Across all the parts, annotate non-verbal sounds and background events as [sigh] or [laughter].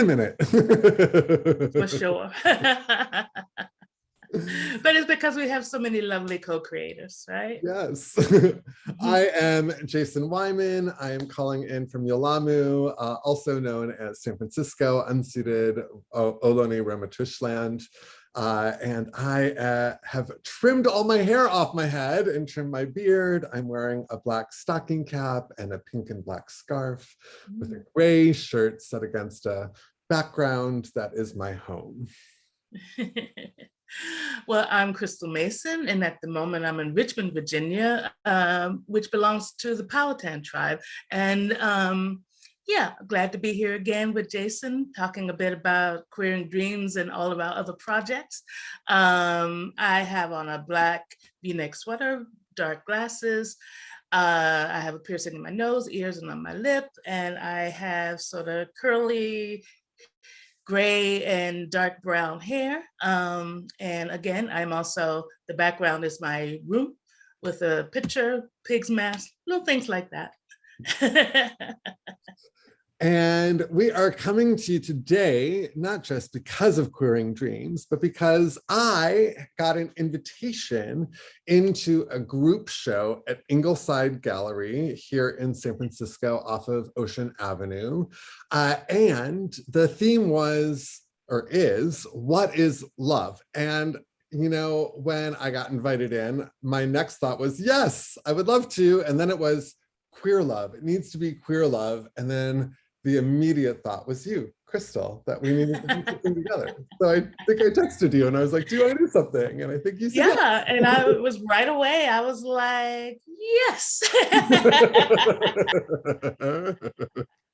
a minute. [laughs] For sure. [laughs] [laughs] but it's because we have so many lovely co-creators, right? Yes. [laughs] I am Jason Wyman. I am calling in from Yelamu, uh, also known as San Francisco, unceded Ohlone Ramaytush Uh, and I uh, have trimmed all my hair off my head and trimmed my beard. I'm wearing a black stocking cap and a pink and black scarf mm. with a mm. gray shirt set against a background that is my home. [laughs] Well, I'm Crystal Mason, and at the moment I'm in Richmond, Virginia, um, which belongs to the Powhatan tribe. And um, yeah, glad to be here again with Jason, talking a bit about Queering Dreams and all of our other projects. Um, I have on a black v-neck sweater, dark glasses, uh, I have a piercing in my nose, ears, and on my lip, and I have sort of curly gray and dark brown hair. Um, and again, I'm also, the background is my room with a picture, pig's mask, little things like that. [laughs] And we are coming to you today, not just because of Queering Dreams, but because I got an invitation into a group show at Ingleside Gallery here in San Francisco off of Ocean Avenue. Uh, and the theme was, or is, what is love? And you know, when I got invited in, my next thought was, yes, I would love to. And then it was queer love. It needs to be queer love. And then the immediate thought was you, Crystal, that we needed to do [laughs] something together. So I think I texted you and I was like, do you want to do something? And I think you said Yeah, yes. and I was right away, I was like, yes. [laughs]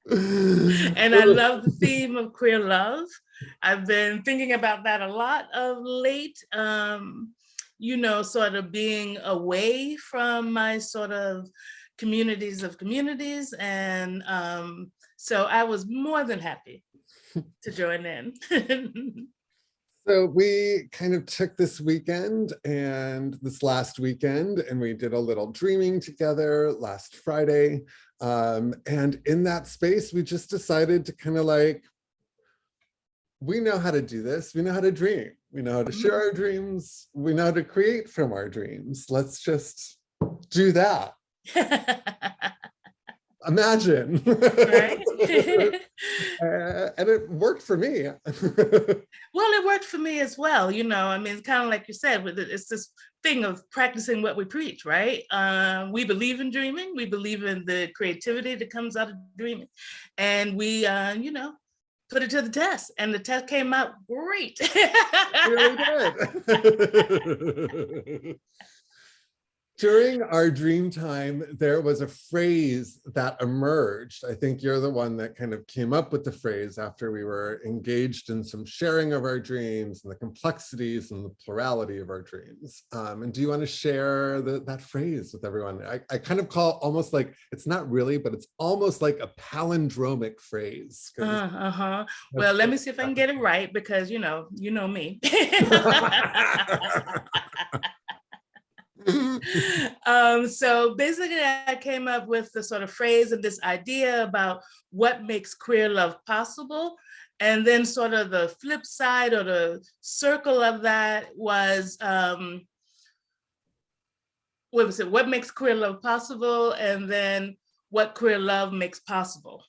and I [laughs] love the theme of queer love. I've been thinking about that a lot of late. Um, you know, sort of being away from my sort of communities of communities and um, so I was more than happy to join in. [laughs] so we kind of took this weekend and this last weekend and we did a little dreaming together last Friday. Um, and in that space, we just decided to kind of like, we know how to do this. We know how to dream. We know how to share our dreams. We know how to create from our dreams. Let's just do that. [laughs] imagine. Right? [laughs] uh, and it worked for me. [laughs] well, it worked for me as well. You know, I mean, kind of like you said, with it's this thing of practicing what we preach, right? Uh, we believe in dreaming. We believe in the creativity that comes out of dreaming. And we, uh, you know, put it to the test and the test came out great. really good. [laughs] during our dream time, there was a phrase that emerged. I think you're the one that kind of came up with the phrase after we were engaged in some sharing of our dreams and the complexities and the plurality of our dreams. Um, and do you want to share the, that phrase with everyone? I, I kind of call almost like, it's not really, but it's almost like a palindromic phrase. Uh, uh-huh. Well, let me see if I can get it right because, you know, you know me. [laughs] [laughs] [laughs] [laughs] um, so basically I came up with the sort of phrase and this idea about what makes queer love possible. And then sort of the flip side or the circle of that was, um, what was it? What makes queer love possible? And then what queer love makes possible.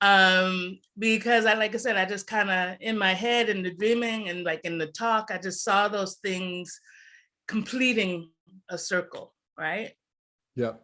Um, because I, like I said, I just kind of in my head in the dreaming and like in the talk, I just saw those things completing a circle, right? Yep.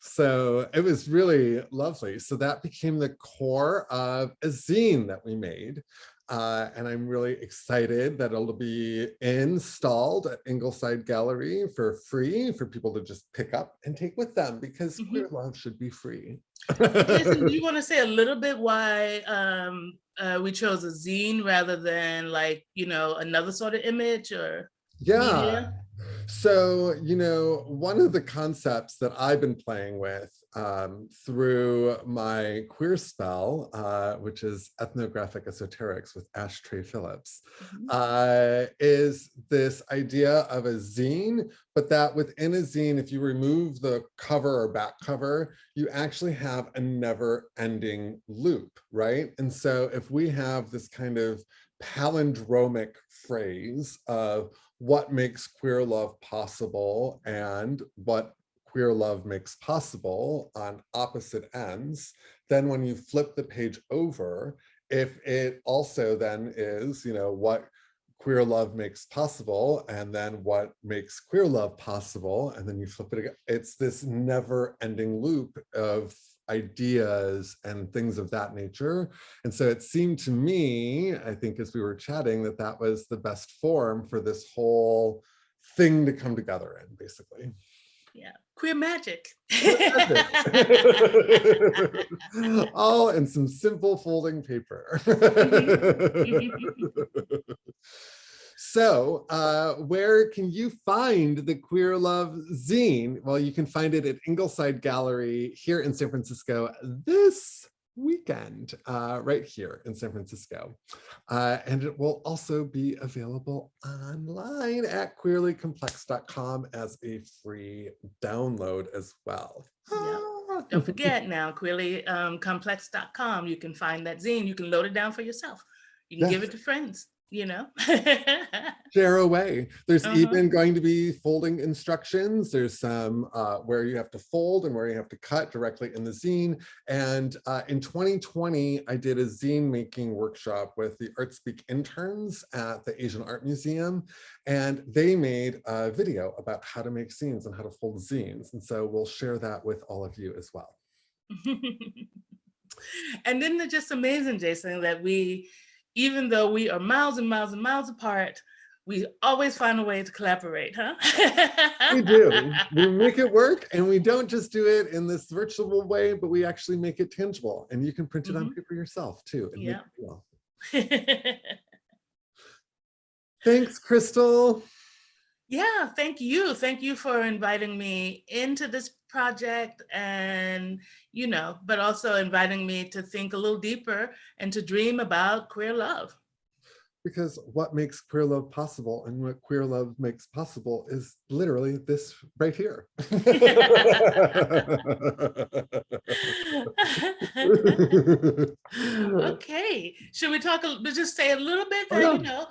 So it was really lovely. So that became the core of a zine that we made. Uh, and I'm really excited that it'll be installed at Ingleside Gallery for free for people to just pick up and take with them because mm -hmm. queer love should be free. Jason, do you [laughs] want to say a little bit why um, uh, we chose a zine rather than like, you know, another sort of image or yeah. Media? So, you know, one of the concepts that I've been playing with um, through my queer spell, uh, which is ethnographic esoterics with Ashtray Phillips, Mhm. uh, is this idea of a zine, but that within a zine, if you remove the cover or back cover, you actually have a never ending loop, right? And so if we have this kind of palindromic phrase of what makes queer love possible and what queer love makes possible on opposite ends, then when you flip the page over, if it also then is, you know, what queer love makes possible and then what makes queer love possible, and then you flip it again, it's this never ending loop of ideas and things of that nature. And so it seemed to me, I think as we were chatting, that that was the best form for this whole thing to come together in, basically. Yeah, queer magic. [laughs] [laughs] All in some simple folding paper. Mm-hmm. [laughs] Mm-hmm. So uh, where can you find the Queer Love zine? Well, you can find it at Ingleside Gallery here in San Francisco this weekend, uh, right here in San Francisco. Uh, and it will also be available online at queerlycomplex.com as a free download as well. Yeah. Ah. Don't forget now, queerlycomplex.com. You can find that zine. You can load it down for yourself. You can give it to friends, you know? [laughs] share away. There's Uh-huh. even going to be folding instructions. There's some uh, where you have to fold and where you have to cut directly in the zine. And uh, in 2020, I did a zine making workshop with the ArtSpeak interns at the Asian Art Museum. And they made a video about how to make zines and how to fold zines. And so we'll share that with all of you as well. [laughs] and then it's just amazing, Jason, that we, even though we are miles and miles and miles apart, we always find a way to collaborate, huh? [laughs] We do. We make it work and we don't just do it in this virtual way, but we actually make it tangible and you can print it on mm-hmm. paper yourself too. and make Yeah. it real. [laughs] Thanks, Crystal. yeah, thank you. Thank you for inviting me into this project and, you know, but also inviting me to think a little deeper and to dream about queer love. Because what makes queer love possible and what queer love makes possible is literally this right here. [laughs] [laughs] okay should we talk a just say a little bit Oh, yeah. you know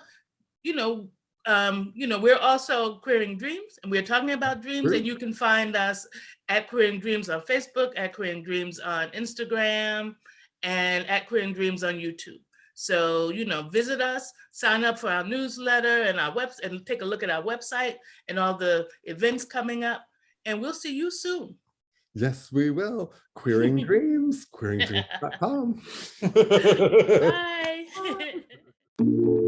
you know um you know we're also queering dreams and we're talking about dreams Sure. and you can find us at queering dreams on facebook at queering dreams on instagram and at queering dreams on youtube so you know visit us sign up for our newsletter and our website and take a look at our website and all the events coming up and we'll see you soon Yes, we will. Queering [laughs] dreams, queeringdreams.com. [laughs] bye [laughs]